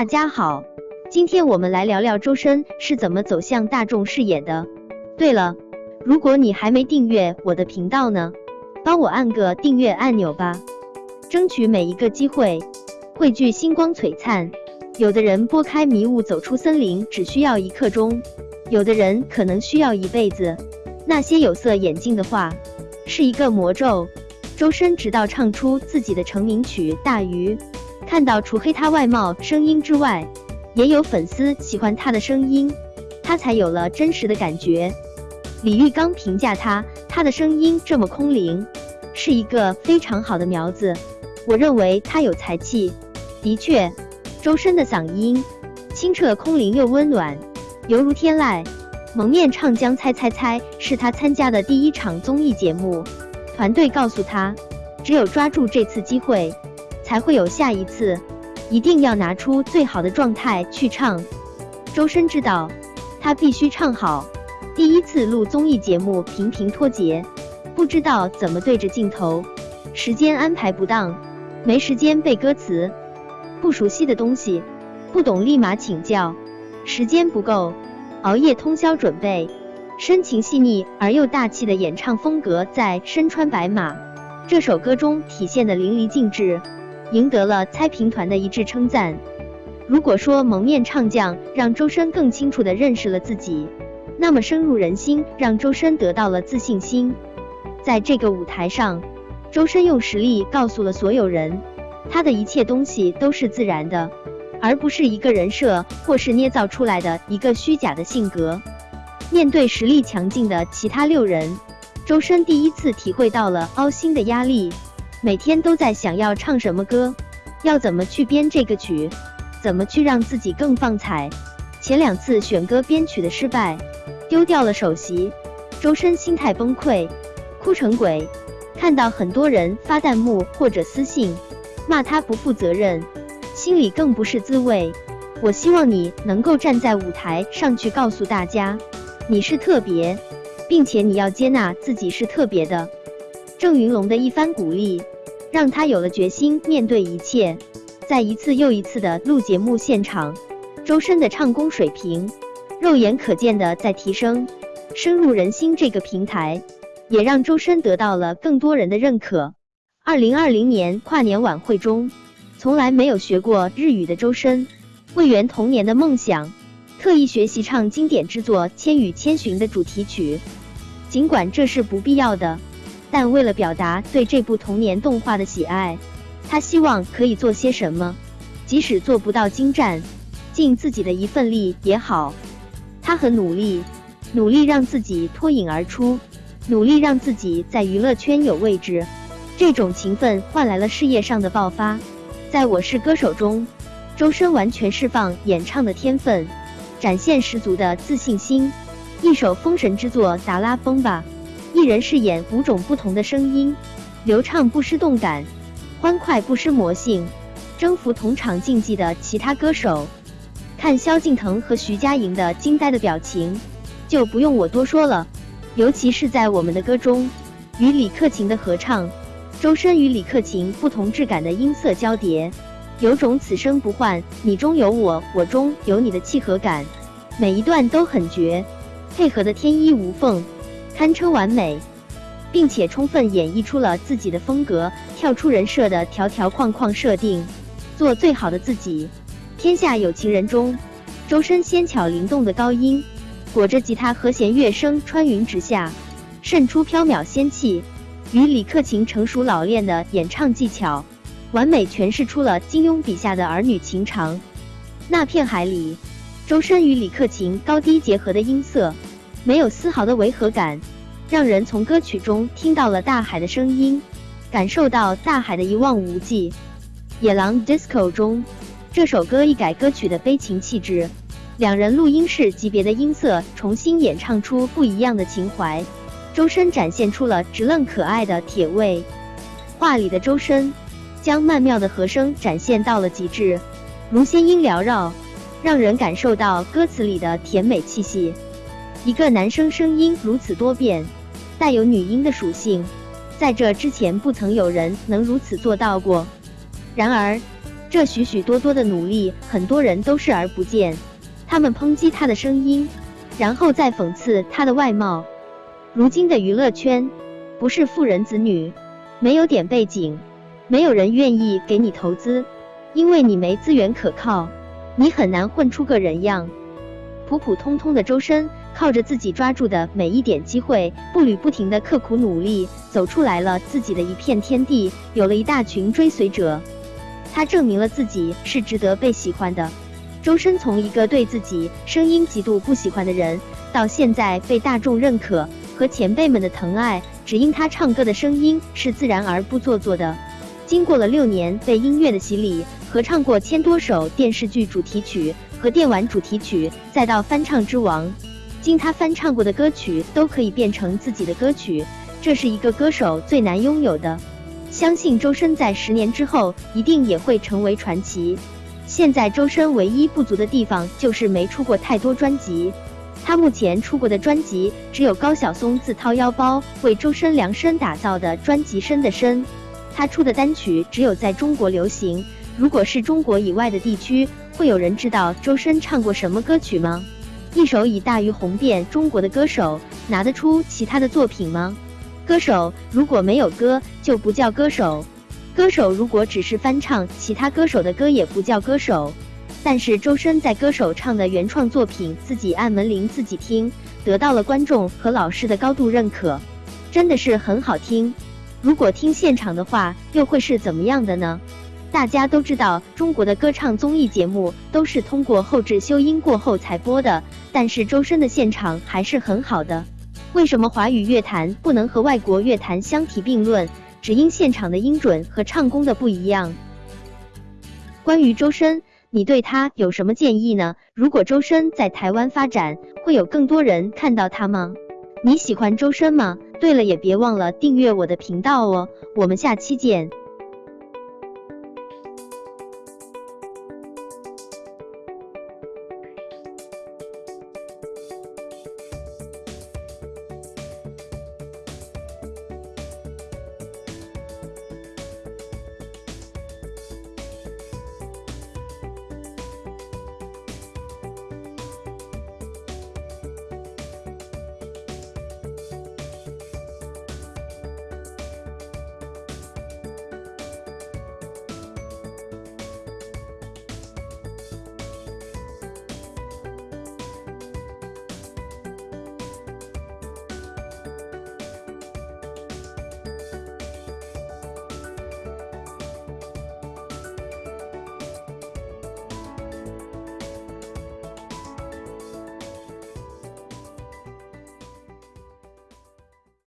大家好，今天我们来聊聊周深是怎么走向大众视野的。对了，如果你还没订阅我的频道呢，帮我按个订阅按钮吧，争取每一个机会汇聚星光璀璨。有的人拨开迷雾走出森林只需要一刻钟，有的人可能需要一辈子。那些有色眼镜的话，是一个魔咒。周深直到唱出自己的成名曲《大鱼》，看到除黑他外貌、声音之外，也有粉丝喜欢他的声音，他才有了真实的感觉。李玉刚评价他，他的声音这么空灵，是一个非常好的苗子。我认为他有才气。的确，周深的嗓音清澈空灵又温暖，犹如天籁。蒙面唱将猜猜猜是他参加的第一场综艺节目。团队告诉他，只有抓住这次机会，才会有下一次，一定要拿出最好的状态去唱。周深知道，他必须唱好。第一次录综艺节目频频脱节，不知道怎么对着镜头，时间安排不当，没时间背歌词，不熟悉的东西，不懂立马请教，时间不够，熬夜通宵准备。深情细腻而又大气的演唱风格，在《身穿白马》这首歌中体现的淋漓尽致，赢得了猜评团的一致称赞。如果说蒙面唱将让周深更清楚地认识了自己，那么深入人心让周深得到了自信心。在这个舞台上，周深用实力告诉了所有人，他的一切东西都是自然的，而不是一个人设或是捏造出来的一个虚假的性格。面对实力强劲的其他六人，周深第一次体会到了凹心的压力，每天都在想要唱什么歌，要怎么去编这个曲，怎么去让自己更放彩。前两次选歌编曲的失败，丢掉了首席，周深心态崩溃，哭成鬼。看到很多人发弹幕或者私信骂他不负责任，心里更不是滋味。我希望你能够站在舞台上去告诉大家。你是特别，并且你要接纳自己是特别的。郑云龙的一番鼓励，让他有了决心面对一切。在一次又一次的录节目现场，周深的唱功水平肉眼可见的在提升，深入人心。这个平台也让周深得到了更多人的认可。二零二零年跨年晚会中，从来没有学过日语的周深，为圆童年的梦想。特意学习唱经典之作《千与千寻》的主题曲，尽管这是不必要的，但为了表达对这部童年动画的喜爱，他希望可以做些什么，即使做不到精湛，尽自己的一份力也好。他很努力，努力让自己脱颖而出，努力让自己在娱乐圈有位置。这种勤奋换来了事业上的爆发。在我是歌手中，周深完全释放演唱的天分。展现十足的自信心，一首封神之作《达拉崩吧》，一人饰演五种不同的声音，流畅不失动感，欢快不失魔性，征服同场竞技的其他歌手。看萧敬腾和徐佳莹的惊呆的表情，就不用我多说了。尤其是在我们的歌中，与李克勤的合唱，周深与李克勤不同质感的音色交叠。有种此生不换，你中有我，我中有你的契合感，每一段都很绝，配合的天衣无缝，堪称完美，并且充分演绎出了自己的风格，跳出人设的条条框框设定，做最好的自己。天下有情人中，周深纤巧灵动的高音，裹着吉他和弦乐声穿云直下，渗出飘渺仙气，与李克勤成熟老练的演唱技巧。完美诠释出了金庸笔下的儿女情长。那片海里，周深与李克勤高低结合的音色，没有丝毫的违和感，让人从歌曲中听到了大海的声音，感受到大海的一望无际。野狼 disco 中，这首歌一改歌曲的悲情气质，两人录音室级别的音色重新演唱出不一样的情怀。周深展现出了直愣可爱的铁胃，画里的周深。将曼妙的和声展现到了极致，如仙音缭绕，让人感受到歌词里的甜美气息。一个男生声音如此多变，带有女婴的属性，在这之前不曾有人能如此做到过。然而，这许许多多的努力，很多人都视而不见。他们抨击他的声音，然后再讽刺他的外貌。如今的娱乐圈，不是富人子女，没有点背景，没有人愿意给你投资，因为你没资源可靠，你很难混出个人样。普普通通的周深，靠着自己抓住的每一点机会，步履不停的刻苦努力，走出来了自己的一片天地，有了一大群追随者。他证明了自己是值得被喜欢的。周深从一个对自己声音极度不喜欢的人，到现在被大众认可和前辈们的疼爱，只因他唱歌的声音是自然而不做作的。经过了六年被音乐的洗礼，合唱过千多首电视剧主题曲和电玩主题曲，再到翻唱之王，经他翻唱过的歌曲都可以变成自己的歌曲，这是一个歌手最难拥有的。相信周深在十年之后一定也会成为传奇。现在周深唯一不足的地方就是没出过太多专辑，他目前出过的专辑只有高晓松自掏腰包为周深量身打造的专辑《深的深》，他出的单曲只有在中国流行。如果是中国以外的地区，会有人知道周深唱过什么歌曲吗？一首以大于红遍中国的歌手，拿得出其他的作品吗？歌手如果没有歌，就不叫歌手。歌手如果只是翻唱其他歌手的歌，也不叫歌手。但是周深在歌手唱的原创作品，自己按门铃自己听，得到了观众和老师的高度认可，真的是很好听。如果听现场的话，又会是怎么样的呢？大家都知道，中国的歌唱综艺节目都是通过后置修音过后才播的，但是周深的现场还是很好的。为什么华语乐坛不能和外国乐坛相提并论？只因现场的音准和唱功的不一样。关于周深，你对他有什么建议呢？如果周深在台湾发展，会有更多人看到他吗？你喜欢周深吗？对了，也别忘了订阅我的频道哦。我们下期见。